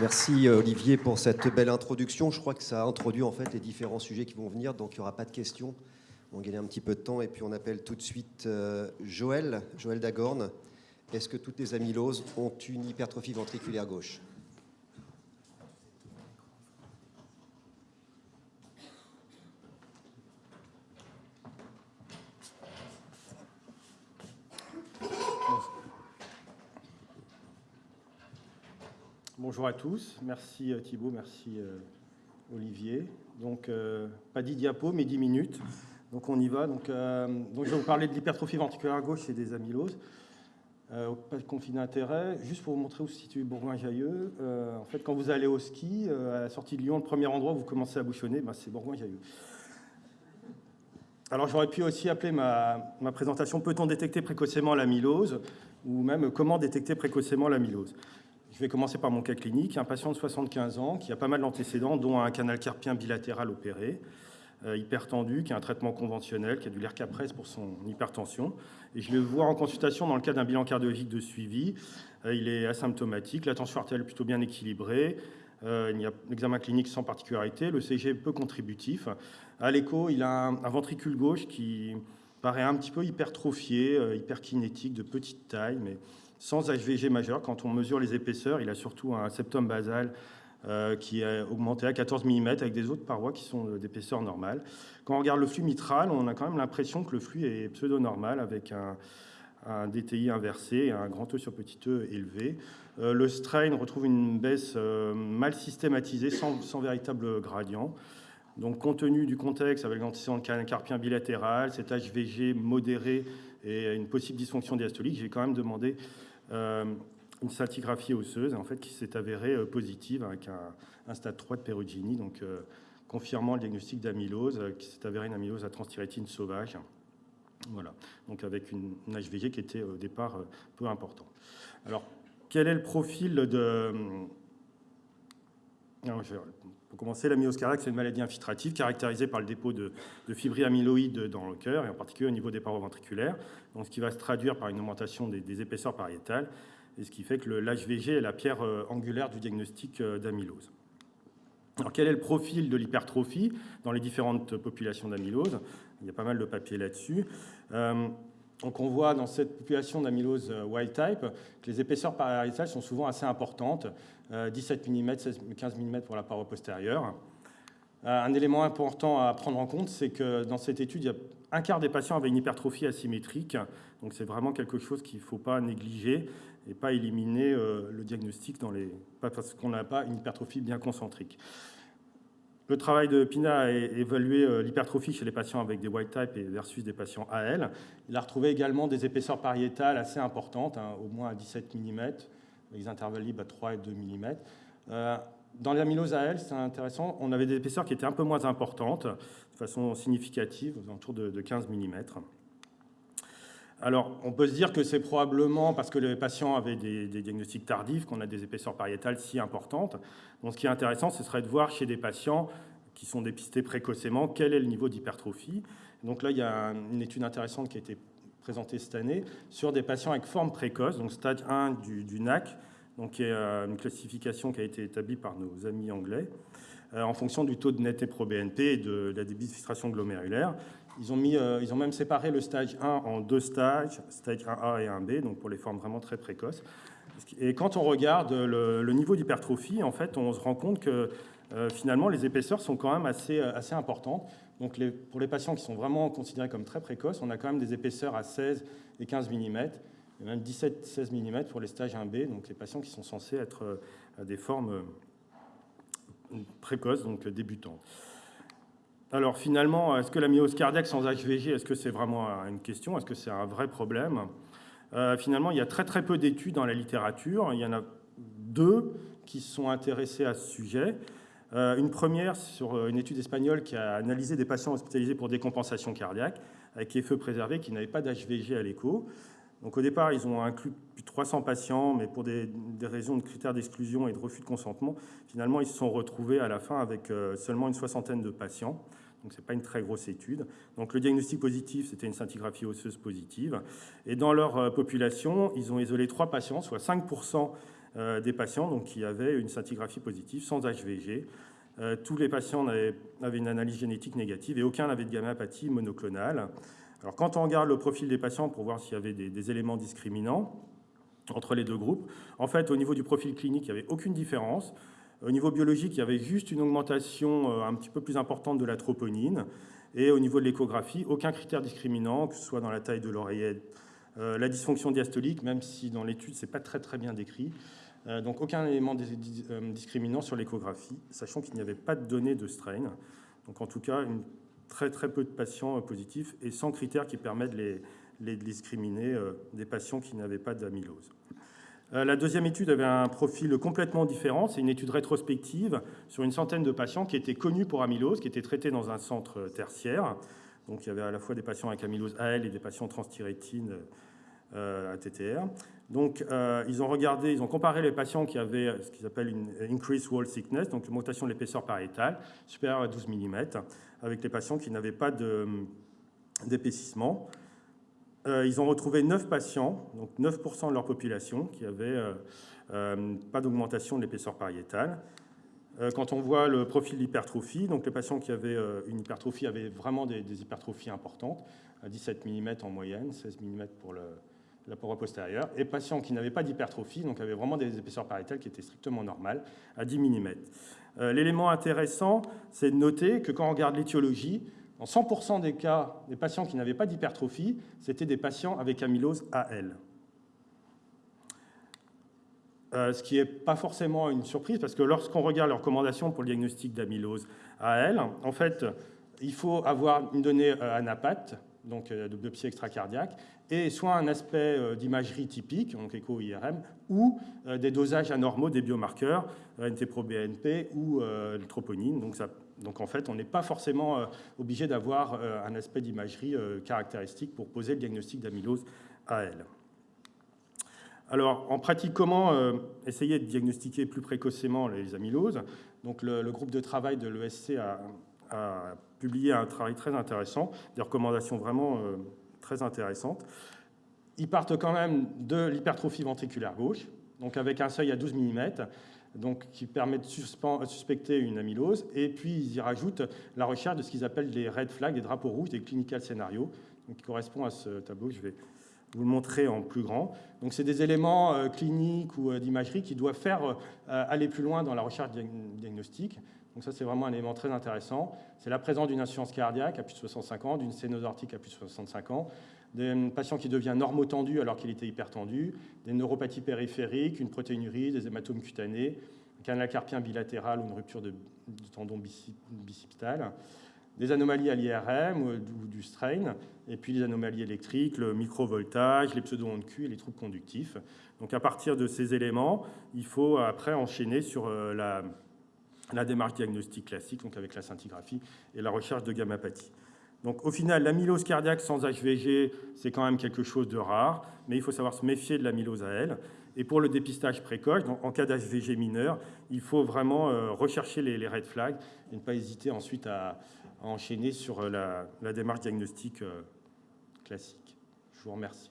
Merci euh, Olivier pour cette belle introduction. Je crois que ça a introduit en fait les différents sujets qui vont venir, donc il n'y aura pas de questions. On va un petit peu de temps et puis on appelle tout de suite euh, Joël, Joël Dagorne. Est-ce que toutes les amyloses ont une hypertrophie ventriculaire gauche? Bonjour à tous, merci euh, Thibault, merci euh, Olivier. Donc, euh, pas 10 diapos, mais 10 minutes. Donc, on y va. Donc, je vais vous parler de l'hypertrophie ventriculaire gauche et des amyloses. pas de conflit d'intérêt. Juste pour vous montrer où se situe Bourgoin-Jailleux. en fait, quand vous allez au ski, à la sortie de Lyon, le premier endroit où vous commencez à bouchonner, ben, c'est Bourgoin-Jailleux. Alors, j'aurais pu aussi appeler ma, ma présentation « Peut-on détecter précocement l'amylose ?» ou même « Comment détecter précocement l'amylose ?» Je vais commencer par mon cas clinique. Un patient de 75 ans qui a pas mal d'antécédents, dont un canal carpien bilatéral opéré, euh, hypertendu, qui a un traitement conventionnel, qui a du l'ERCAPRES pour son hypertension. Et je le vois en consultation dans le cadre d'un bilan cardiologique de suivi. Euh, il est asymptomatique, la tension artérielle plutôt bien équilibrée. Euh, il y a l'examen clinique sans particularité, le CG peu contributif. À l'écho, il a un, un, ventricule gauche qui paraît un petit peu hypertrophié, hyperkinétique, de petite taille, mais sans HVG majeur. Quand on mesure les épaisseurs, il a surtout un septum basal euh, qui est augmenté à 14 mm avec des autres parois qui sont d'épaisseur normale. Quand on regarde le flux mitral, on a quand même l'impression que le flux est pseudo-normal avec un, DTI inversé et un grand E sur petit e élevé. Euh, le strain retrouve une baisse euh, mal systématisée sans, sans, véritable gradient. Donc, compte tenu du contexte avec l'antécédent carpien bilatéral, cet HVG modéré et une possible dysfonction diastolique, j'ai quand même demandé euh, une scintigraphie osseuse en fait, qui s'est avérée euh, positive avec un, stade 3 de pérogynie, donc euh, confirmant le diagnostic d'amylose, qui s'est avérée une amylose à transthyrétine sauvage. Voilà, donc avec une, HVG qui était au départ peu important. Alors, quel est le profil de... pour commencer, cardiaque, c'est une maladie infiltrative caractérisée par le dépôt de, de fibrilles amyloïdes dans le cœur, et en particulier au niveau des parois ventriculaires donc ce qui va se traduire par une augmentation des, épaisseurs pariétales, et ce qui fait que l'HVG est la pierre euh, angulaire du diagnostic euh, d'amylose. Alors, quel est le profil de l'hypertrophie dans les différentes populations d'amylose? Il y a pas mal de papiers là-dessus. Euh, donc on voit dans cette population d'amylose wild type que les épaisseurs pariétales sont souvent assez importantes, 17 mm, 16, 15 mm pour la paroi postérieure. Un élément important à prendre en compte, c'est que dans cette étude, il y a un quart des patients avaient une hypertrophie asymétrique. Donc c'est vraiment quelque chose qu'il ne faut pas négliger et pas éliminer euh, le diagnostic parce qu'on n'a pas une hypertrophie bien concentrique. Le travail de Pina a évalué euh, l'hypertrophie chez les patients avec des white type versus des patients AL. Il a retrouvé également des épaisseurs pariétales assez importantes, hein, au moins à 17 mm, les intervalles libres à 3 et 2 mm. Euh, dans l'amylose AL, c'est intéressant, on avait des épaisseurs qui étaient un peu moins importantes, façon significative, autour de, 15 mm. Alors, on peut se dire que c'est probablement parce que les patients avaient des, diagnostics tardifs qu'on a des épaisseurs pariétales si importantes. Donc, ce qui est intéressant, ce serait de voir chez des patients qui sont dépistés précocement quel est le niveau d'hypertrophie. Donc là, il y a une étude intéressante qui a été présentée cette année sur des patients avec forme précoce, donc stade 1 du, NAC, donc qui est euh, une classification qui a été établie par nos amis anglais. Euh, en fonction du taux de net pro-BNP et de, la débit-filtration glomérulaire. Ils ont, mis, euh, ils ont même séparé le stage 1 en deux stages, stage 1A et 1B, donc pour les formes vraiment très précoces. Et quand on regarde le, niveau d'hypertrophie, en fait, on se rend compte que euh, finalement, les épaisseurs sont quand même assez, assez importantes. Donc pour les patients qui sont vraiment considérés comme très précoces, on a quand même des épaisseurs à 16 et 15 mm, et même 17-16 mm pour les stages 1B, donc les patients qui sont censés être à des formes précoce, donc débutant. Alors finalement, est-ce que la myose cardiaque sans HVG, est-ce que c'est vraiment une question? Est-ce que c'est un vrai problème? Euh, Finalement, il y a très très peu d'études dans la littérature. Il y en a deux qui sont intéressés à ce sujet. Euh, une première sur euh, une étude espagnole qui a analysé des patients hospitalisés pour décompensation cardiaque avec les feux préservés qui n'avaient pas d'HVG à l'écho. Donc au départ, ils ont inclus plus de 300 patients, mais pour des, raisons de critères d'exclusion et de refus de consentement, finalement, ils se sont retrouvés à la fin avec euh, seulement une soixantaine de patients. Donc, ce n'est pas une très grosse étude. Donc, le diagnostic positif, c'était une scintigraphie osseuse positive. Et dans leur euh, population, ils ont isolé trois patients, soit 5% des patients donc, qui avaient une scintigraphie positive sans HVG. tous les patients avaient, une analyse génétique négative et aucun n'avait de gamma-apathie monoclonale. Alors, quand on regarde le profil des patients pour voir s'il y avait des, éléments discriminants entre les deux groupes, en fait, au niveau du profil clinique, il n'y avait aucune différence. Au niveau biologique, il y avait juste une augmentation un petit peu plus importante de la troponine. Et au niveau de l'échographie, aucun critère discriminant, que ce soit dans la taille de l'oreillette, euh, la dysfonction diastolique, même si dans l'étude, ce n'est pas très, très bien décrit. Euh, donc aucun élément euh, discriminant sur l'échographie, sachant qu'il n'y avait pas de données de strain. Donc en tout cas, une, très, très peu de patients positifs et sans critères qui permettent de les discriminer des patients qui n'avaient pas d'amylose. Euh, la deuxième étude avait un profil complètement différent. C'est une étude rétrospective sur une centaine de patients qui étaient connus pour amylose, qui étaient traités dans un centre tertiaire. Donc il y avait à la fois des patients avec amylose AL et des patients transthyrétine euh, ATTR. Donc euh, ils ont regardé, ils ont comparé les patients qui avaient ce qu'ils appellent une increased wall thickness, donc une augmentation de l'épaisseur pariétale supérieure à 12 mm, avec les patients qui n'avaient pas d'épaississement. Euh, ils ont retrouvé 9 patients, donc 9% de leur population, qui n'avaient euh, euh, pas d'augmentation de l'épaisseur pariétale. Quand on voit le profil d'hypertrophie, donc les patients qui avaient une hypertrophie avaient vraiment des, hypertrophies importantes, à 17 mm en moyenne, 16 mm pour la paroi postérieure, et patients qui n'avaient pas d'hypertrophie, donc avaient vraiment des épaisseurs pariétales qui étaient strictement normales, à 10 mm. L'élément intéressant, c'est de noter que quand on regarde l'étiologie, dans 100% des cas, des patients qui n'avaient pas d'hypertrophie, c'était des patients avec amylose AL. Euh, ce qui n'est pas forcément une surprise, parce que lorsqu'on regarde les recommandations pour le diagnostic d'amylose AL, en fait, il faut avoir une donnée euh, donc euh, de biopsie extracardiaque, et soit un aspect d'imagerie typique, donc écho-IRM, ou des dosages anormaux des biomarqueurs, NT-proBNP ou le troponine. Donc en fait, on n'est pas forcément euh, obligé d'avoir euh, un aspect d'imagerie euh, caractéristique pour poser le diagnostic d'amylose AL. Alors, en pratique, comment essayer de diagnostiquer plus précocement les amyloses? Donc, le, groupe de travail de l'ESC a, publié un travail très intéressant, des recommandations vraiment très intéressantes. Ils partent quand même de l'hypertrophie ventriculaire gauche, donc avec un seuil à 12 mm, donc, qui permet de suspecter une amylose. Et puis, ils y rajoutent la recherche de ce qu'ils appellent des red flags, des drapeaux rouges, des clinical scénarios, qui correspond à ce tableau. Je vais vous le montrer en plus grand. Donc, c'est des éléments euh, cliniques ou euh, d'imagerie qui doivent faire euh, aller plus loin dans la recherche diagnostique. Donc ça, c'est vraiment un élément très intéressant. C'est la présence d'une insuffisance cardiaque à plus de 65 ans, d'une sténose aortique à plus de 65 ans, des patients qui devient normotendu alors qu'il était hypertendu, des neuropathies périphériques, une protéinurie, des hématomes cutanés, un canal carpien bilatéral ou une rupture de, du tendon bicipital, des anomalies à l'IRM ou du strain, et puis les anomalies électriques, le microvoltage, les pseudo-ondes Q et les troubles conductifs. Donc à partir de ces éléments, il faut après enchaîner sur euh, la, la démarche diagnostique classique, donc avec la scintigraphie et la recherche de gammapathie. Donc au final, l'amylose cardiaque sans HVG, c'est quand même quelque chose de rare, mais il faut savoir se méfier de l'amylose à elle. Et pour le dépistage précoce, en cas d'HVG mineur, il faut vraiment euh, rechercher les, red flags et ne pas hésiter ensuite à, enchaîner sur euh, la, démarche diagnostique euh, classique. Je vous remercie.